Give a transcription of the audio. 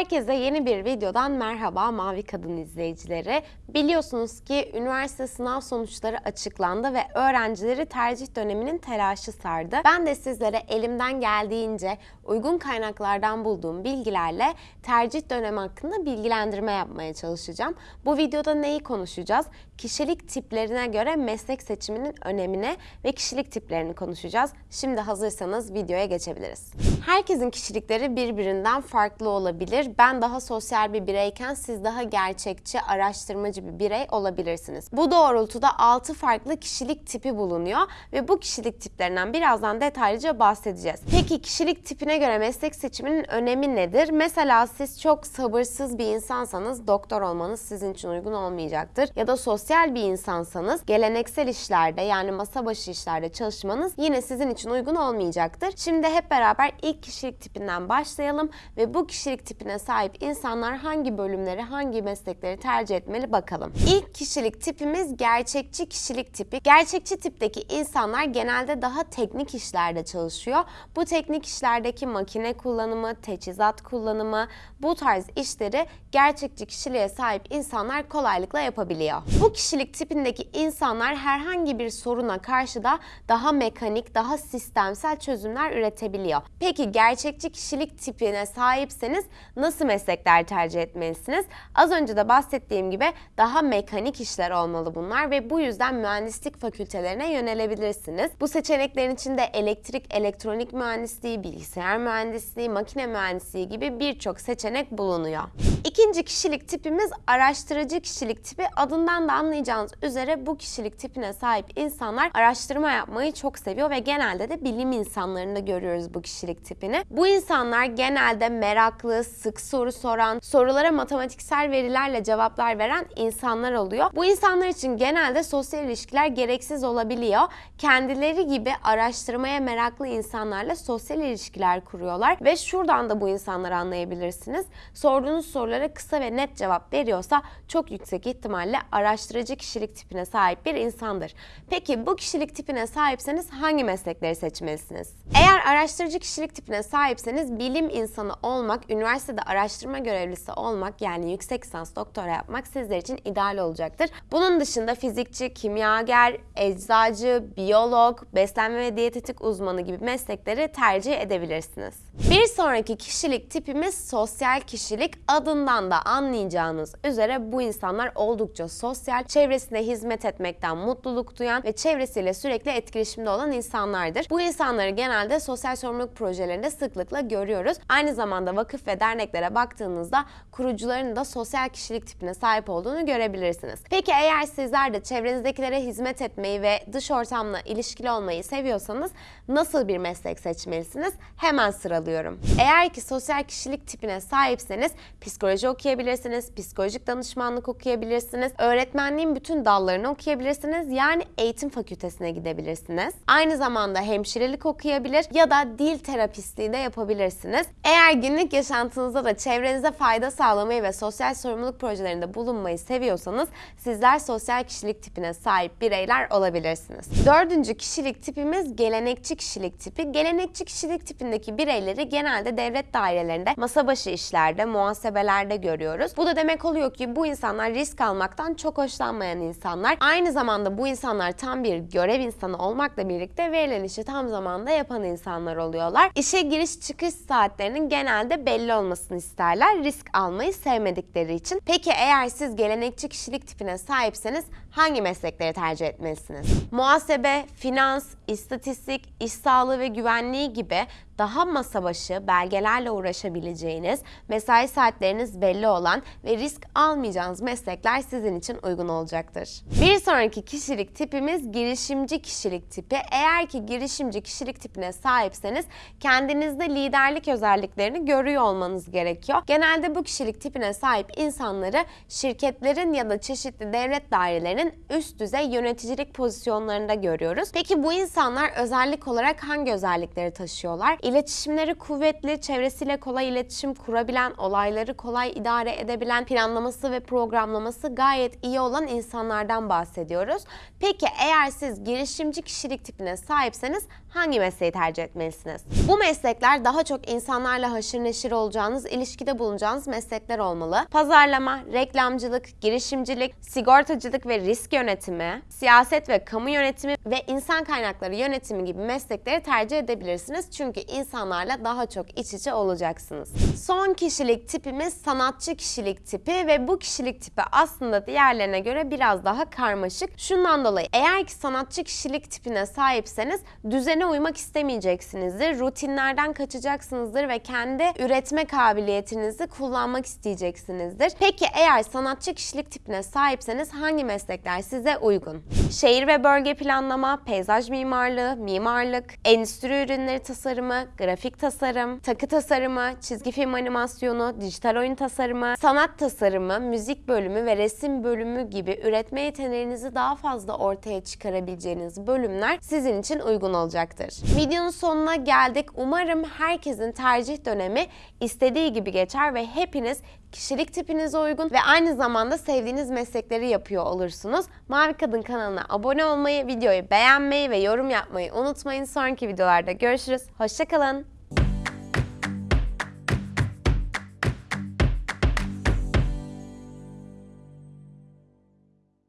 Herkese yeni bir videodan merhaba Mavi Kadın izleyicileri. Biliyorsunuz ki üniversite sınav sonuçları açıklandı ve öğrencileri tercih döneminin telaşı sardı. Ben de sizlere elimden geldiğince uygun kaynaklardan bulduğum bilgilerle tercih dönemi hakkında bilgilendirme yapmaya çalışacağım. Bu videoda neyi konuşacağız? Kişilik tiplerine göre meslek seçiminin önemine ve kişilik tiplerini konuşacağız. Şimdi hazırsanız videoya geçebiliriz. Herkesin kişilikleri birbirinden farklı olabilir. Ben daha sosyal bir bireyken siz daha gerçekçi, araştırmacı bir birey olabilirsiniz. Bu doğrultuda 6 farklı kişilik tipi bulunuyor ve bu kişilik tiplerinden birazdan detaylıca bahsedeceğiz. Peki kişilik tipine göre meslek seçiminin önemi nedir? Mesela siz çok sabırsız bir insansanız doktor olmanız sizin için uygun olmayacaktır. Ya da sosyal bir insansanız geleneksel işlerde yani masa başı işlerde çalışmanız yine sizin için uygun olmayacaktır. Şimdi hep beraber ilk kişilik tipinden başlayalım ve bu kişilik tipine sahip insanlar hangi bölümleri, hangi meslekleri tercih etmeli bakalım. İlk kişilik tipimiz gerçekçi kişilik tipi. Gerçekçi tipteki insanlar genelde daha teknik işlerde çalışıyor. Bu teknik işlerdeki makine kullanımı, teçhizat kullanımı, bu tarz işleri gerçekçi kişiliğe sahip insanlar kolaylıkla yapabiliyor. Bu kişilik tipindeki insanlar herhangi bir soruna karşı da daha mekanik, daha sistemsel çözümler üretebiliyor. Peki gerçekçi kişilik tipine sahipseniz nasıl meslekler tercih etmelisiniz? Az önce de bahsettiğim gibi daha mekanik işler olmalı bunlar ve bu yüzden mühendislik fakültelerine yönelebilirsiniz. Bu seçeneklerin içinde elektrik, elektronik mühendisliği, bilgisayar mühendisliği, makine mühendisliği gibi birçok seçenek bulunuyor. İkinci kişilik tipimiz araştırıcı kişilik tipi. Adından da anlayacağınız üzere bu kişilik tipine sahip insanlar araştırma yapmayı çok seviyor ve genelde de bilim insanlarında görüyoruz bu kişilik tipini. Bu insanlar genelde meraklı, sık soru soran, sorulara matematiksel verilerle cevaplar veren insanlar oluyor. Bu insanlar için genelde sosyal ilişkiler gereksiz olabiliyor. Kendileri gibi araştırmaya meraklı insanlarla sosyal ilişkiler kuruyorlar ve şuradan da bu insanları anlayabilirsiniz. Sorduğunuz sorulara kısa ve net cevap veriyorsa çok yüksek ihtimalle araştırıcı kişilik tipine sahip bir insandır. Peki bu kişilik tipine sahipseniz hangi meslekleri seçmelisiniz? Eğer araştırıcı kişilik tipine sahipseniz bilim insanı olmak, üniversitede araştırma görevlisi olmak yani yüksek lisans doktora yapmak sizler için ideal olacaktır. Bunun dışında fizikçi, kimyager, eczacı, biyolog, beslenme ve diyetetik uzmanı gibi meslekleri tercih edebilirsiniz. Bir sonraki kişilik tipimiz sosyal kişilik. Adından da anlayacağınız üzere bu insanlar oldukça sosyal, çevresine hizmet etmekten mutluluk duyan ve çevresiyle sürekli etkileşimde olan insanlardır. Bu insanları genelde sosyal sorumluluk projelerinde sıklıkla görüyoruz. Aynı zamanda vakıf ve derneklere baktığınızda kurucuların da sosyal kişilik tipine sahip olduğunu görebilirsiniz. Peki eğer sizler de çevrenizdekilere hizmet etmeyi ve dış ortamla ilişkili olmayı seviyorsanız nasıl bir meslek seçmelisiniz? Hemen sıralıyorum. Eğer ki sosyal kişilik tipine sahipseniz psikoloji okuyabilirsiniz, psikolojik danışmanlık okuyabilirsiniz, öğretmenliğin bütün dallarını okuyabilirsiniz. Yani eğitim fakültesine gidebilirsiniz. Aynı zamanda hemşirelik okuyabilir ya da dil terapistliği de yapabilirsiniz. Eğer günlük yaşantınızda da çevrenize fayda sağlamayı ve sosyal sorumluluk projelerinde bulunmayı seviyorsanız sizler sosyal kişilik tipine sahip bireyler olabilirsiniz. Dördüncü kişilik tipimiz gelenekçi kişilik tipi. Gelenekçi kişilik tipindeki bireyleri genelde devlet dairelerinde, masa başı işlerde, muhasebelerde görüyoruz. Bu da demek oluyor ki bu insanlar risk almaktan çok hoşlanmayan insanlar. Aynı zamanda bu insanlar tam bir görev insanı olmakla birlikte verilen işi tam zamanda yapan insanlar oluyorlar. İşe giriş çıkış saatlerinin genelde belli olmasını isterler. Risk almayı sevmedikleri için. Peki eğer siz gelenekçi kişilik tipine sahipseniz hangi meslekleri tercih etmelisiniz? Muhasebe, finans, istatistik, iş sağlığı ve güvenliği gibi daha masa başı belgelerle uğraşabileceğiniz, mesai saatleriniz belli olan ve risk almayacağınız meslekler sizin için uygun olacaktır. Bir sonraki kişilik tipimiz girişimci kişilik tipi. Eğer ki girişimci kişilik tipine sahipseniz kendinizde liderlik özelliklerini görüyor olmanız gerekiyor. Genelde bu kişilik tipine sahip insanları şirketlerin ya da çeşitli devlet dairelerinin üst düzey yöneticilik pozisyonlarında görüyoruz. Peki bu insanlar özellik olarak hangi özellikleri taşıyorlar? İletişimleri kuvvetli, çevresiyle kolay iletişim kurabilen, olayları kolay idare edebilen, planlaması ve programlaması gayet iyi olan insanlardan bahsediyoruz. Peki eğer siz girişimci kişilik tipine sahipseniz hangi mesleği tercih etmelisiniz? Bu meslekler daha çok insanlarla haşır neşir olacağınız, ilişkide bulunacağınız meslekler olmalı. Pazarlama, reklamcılık, girişimcilik, sigortacılık ve risk yönetimi, siyaset ve kamu yönetimi ve insan kaynakları yönetimi gibi meslekleri tercih edebilirsiniz. Çünkü insanlarla daha çok iç içe olacaksınız. Son kişilik tipimiz sanatçı kişilik tipi ve bu kişilik tipi aslında diğerlerine göre biraz daha karmaşık. Şundan dolayı eğer ki sanatçı kişilik tipine sahipseniz düzene uymak istemeyeceksinizdir. Rutinlerden kaçacaksınızdır ve kendi üretme kabiliyetinizi kullanmak isteyeceksinizdir. Peki eğer sanatçı kişilik tipine sahipseniz hangi meslekler size uygun? Şehir ve bölge planlama, peyzaj mimarlığı, mimarlık, endüstri ürünleri grafik tasarım, takı tasarımı, çizgi film animasyonu, dijital oyun tasarımı, sanat tasarımı, müzik bölümü ve resim bölümü gibi üretme yeteneğinizi daha fazla ortaya çıkarabileceğiniz bölümler sizin için uygun olacaktır. Videonun sonuna geldik. Umarım herkesin tercih dönemi istediği gibi geçer ve hepiniz kişilik tipinize uygun ve aynı zamanda sevdiğiniz meslekleri yapıyor olursunuz. Mavi Kadın kanalına abone olmayı, videoyu beğenmeyi ve yorum yapmayı unutmayın. Sonraki videolarda görüşürüz. Hoşçakalın.